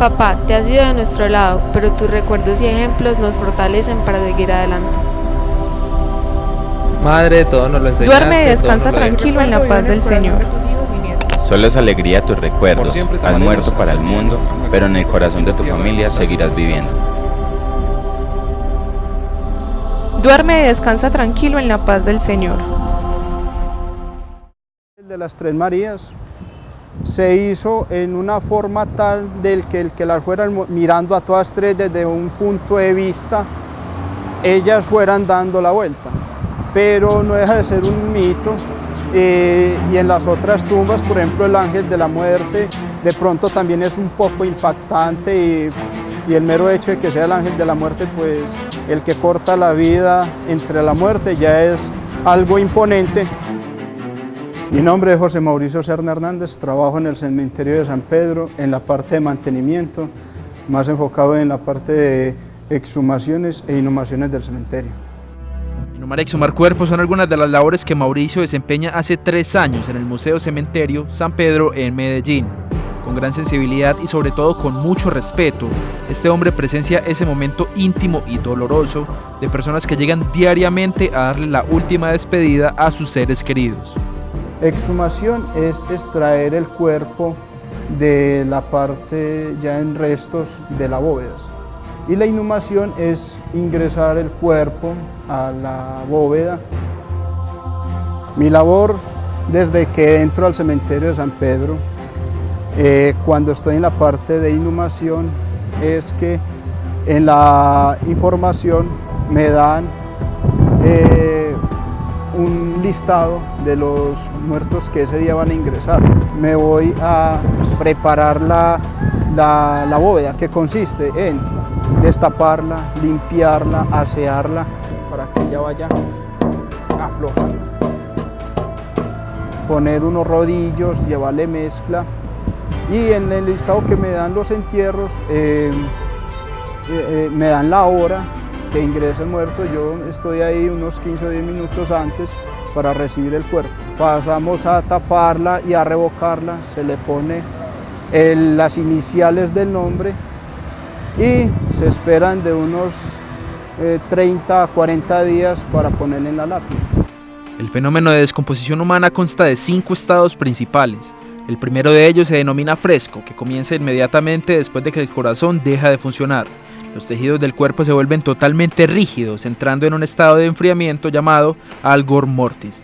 Papá, te has ido de nuestro lado, pero tus recuerdos y ejemplos nos fortalecen para seguir adelante. Madre, todo nos lo enseñaste. Duerme y descansa tranquilo en la paz del Señor. Solo es alegría tus recuerdos. Has muerto para el mundo, pero en el corazón de tu familia seguirás viviendo. Duerme y descansa tranquilo en la paz del Señor. El de las Tres Marías se hizo en una forma tal del que el que las fueran mirando a todas tres desde un punto de vista, ellas fueran dando la vuelta. Pero no deja de ser un mito eh, y en las otras tumbas, por ejemplo el ángel de la muerte, de pronto también es un poco impactante y, y el mero hecho de que sea el ángel de la muerte, pues el que corta la vida entre la muerte ya es algo imponente. Mi nombre es José Mauricio Serna Hernández, trabajo en el cementerio de San Pedro en la parte de mantenimiento, más enfocado en la parte de exhumaciones e inhumaciones del cementerio. Inhumar y exhumar cuerpos son algunas de las labores que Mauricio desempeña hace tres años en el Museo Cementerio San Pedro en Medellín. Con gran sensibilidad y sobre todo con mucho respeto, este hombre presencia ese momento íntimo y doloroso de personas que llegan diariamente a darle la última despedida a sus seres queridos. Exhumación es extraer el cuerpo de la parte ya en restos de la bóveda. Y la inhumación es ingresar el cuerpo a la bóveda. Mi labor desde que entro al cementerio de San Pedro, eh, cuando estoy en la parte de inhumación, es que en la información me dan eh, un listado de los muertos que ese día van a ingresar. Me voy a preparar la, la, bóveda, que consiste en destaparla, limpiarla, asearla, para que ella vaya aflojando. Poner unos rodillos, llevarle mezcla y en el listado que me dan los entierros, eh, eh, eh, me dan la hora que ingresa el muerto, yo estoy ahí unos 15 o 10 minutos antes para recibir el cuerpo. Pasamos a taparla y a revocarla, se le pone las iniciales del nombre y se esperan de unos eh, 30 a 40 días para ponerle en la lápida. El fenómeno de descomposición humana consta de cinco estados principales. El primero de ellos se denomina fresco, que comienza inmediatamente después de que el corazón deja de funcionar. Los tejidos del cuerpo se vuelven totalmente rígidos, entrando en un estado de enfriamiento llamado algor mortis.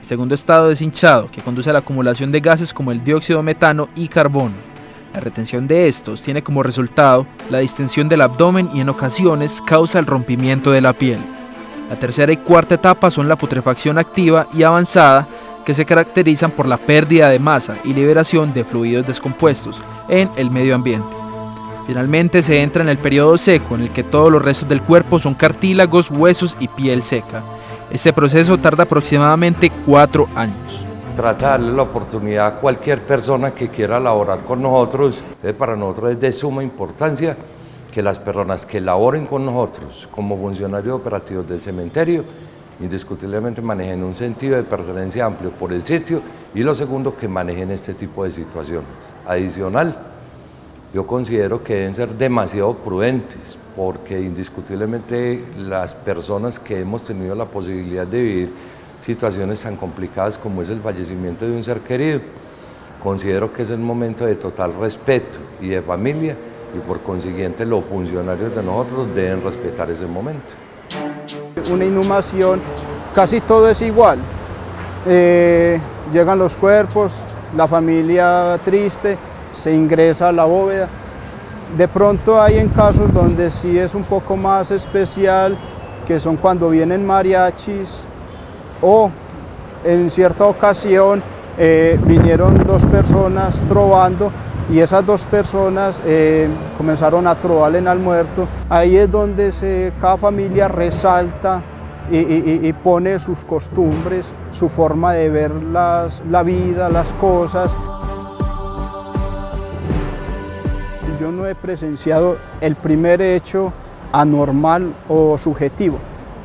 El segundo estado es hinchado, que conduce a la acumulación de gases como el dióxido de metano y carbono. La retención de estos tiene como resultado la distensión del abdomen y en ocasiones causa el rompimiento de la piel. La tercera y cuarta etapa son la putrefacción activa y avanzada, que se caracterizan por la pérdida de masa y liberación de fluidos descompuestos en el medio ambiente. Finalmente se entra en el periodo seco en el que todos los restos del cuerpo son cartílagos, huesos y piel seca. Este proceso tarda aproximadamente cuatro años. Trata de darle la oportunidad a cualquier persona que quiera laborar con nosotros. Para nosotros es de suma importancia que las personas que laboren con nosotros como funcionarios operativos del cementerio indiscutiblemente manejen un sentido de pertenencia amplio por el sitio y lo segundo que manejen este tipo de situaciones. Adicional, yo considero que deben ser demasiado prudentes porque indiscutiblemente las personas que hemos tenido la posibilidad de vivir situaciones tan complicadas como es el fallecimiento de un ser querido, considero que es el momento de total respeto y de familia y por consiguiente los funcionarios de nosotros deben respetar ese momento. Una inhumación, casi todo es igual. Eh, llegan los cuerpos, la familia triste, se ingresa a la bóveda. De pronto hay en casos donde sí es un poco más especial, que son cuando vienen mariachis o en cierta ocasión eh, vinieron dos personas trovando y esas dos personas eh, comenzaron a trobarle al muerto. Ahí es donde se, cada familia resalta y, y, y, pone sus costumbres, su forma de ver las, la vida, las cosas. Yo no he presenciado el primer hecho anormal o subjetivo.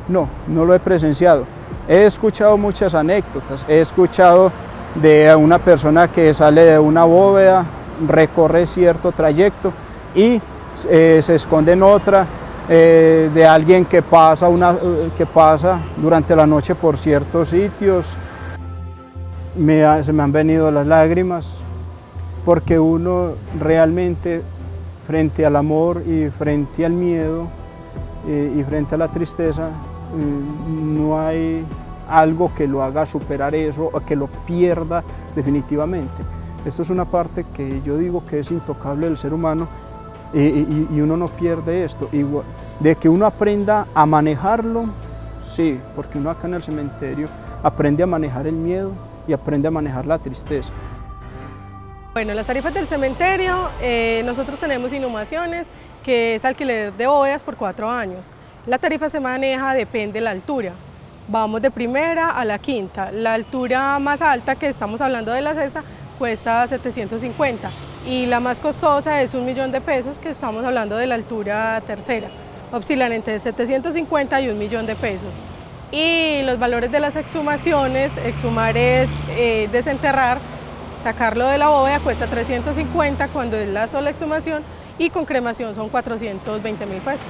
No, no lo he presenciado. He escuchado muchas anécdotas. He escuchado de una persona que sale de una bóveda, recorre cierto trayecto y eh, se esconde en otra, eh, de alguien que pasa, una, que pasa durante la noche por ciertos sitios. se me han venido las lágrimas porque uno realmente frente al amor y frente al miedo y frente a la tristeza no hay algo que lo haga superar eso o que lo pierda definitivamente. Esto es una parte que yo digo que es intocable del ser humano y, uno no pierde esto. de que uno aprenda a manejarlo, sí, porque uno acá en el cementerio aprende a manejar el miedo y aprende a manejar la tristeza. Bueno, las tarifas del cementerio, eh, nosotros tenemos inhumaciones, que es alquiler de bóvedas por cuatro años. La tarifa se maneja, depende de la altura. Vamos de primera a la quinta. La altura más alta, que estamos hablando de la sexta, cuesta 750 y la más costosa es un millón de pesos, que estamos hablando de la altura tercera. Oscilan entre 750 y un millón de pesos. Y los valores de las exhumaciones, exhumar es eh, desenterrar, sacarlo de la bóveda cuesta 350 cuando es la sola exhumación y con cremación son 420 mil pesos.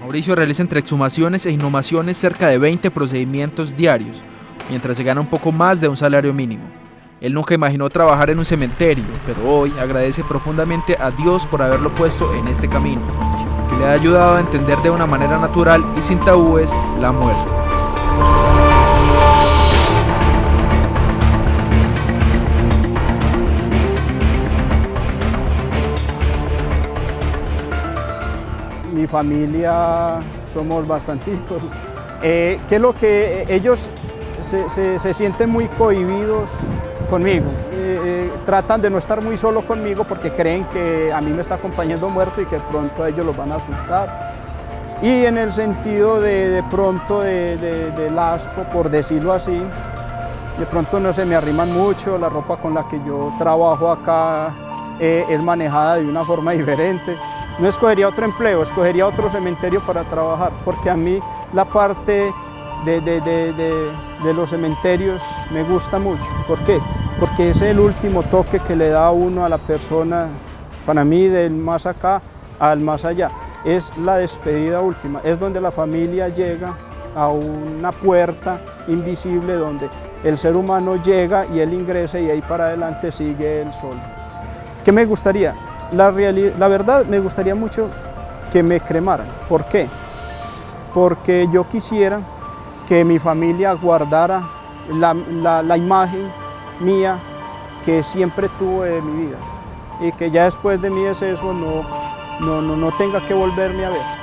Mauricio realiza entre exhumaciones e inhumaciones cerca de 20 procedimientos diarios, mientras se gana un poco más de un salario mínimo. Él nunca imaginó trabajar en un cementerio, pero hoy agradece profundamente a Dios por haberlo puesto en este camino, que le ha ayudado a entender de una manera natural y sin tabúes la muerte. Mi familia somos bastanticos. Eh, ¿Qué es lo que ellos se, se sienten muy cohibidos conmigo. Eh, eh, tratan de no estar muy solo conmigo porque creen que a mí me está acompañando muerto y que pronto a ellos los van a asustar. Y en el sentido de, de pronto de, del asco, por decirlo así, de pronto no se me arriman mucho, la ropa con la que yo trabajo acá eh, es manejada de una forma diferente. No escogería otro empleo, escogería otro cementerio para trabajar, porque a mí la parte de, de, de, de, los cementerios me gusta mucho. ¿Por qué? Porque es el último toque que le da uno a la persona, para mí del más acá al más allá. Es la despedida última, es donde la familia llega a una puerta invisible donde el ser humano llega y él ingresa y ahí para adelante sigue el sol. ¿Qué me gustaría? La, la verdad me gustaría mucho que me cremaran. ¿Por qué? Porque yo quisiera que mi familia guardara la, imagen mía que siempre tuve de mi vida y que ya después de mi deceso no, no, no, no tenga que volverme a ver.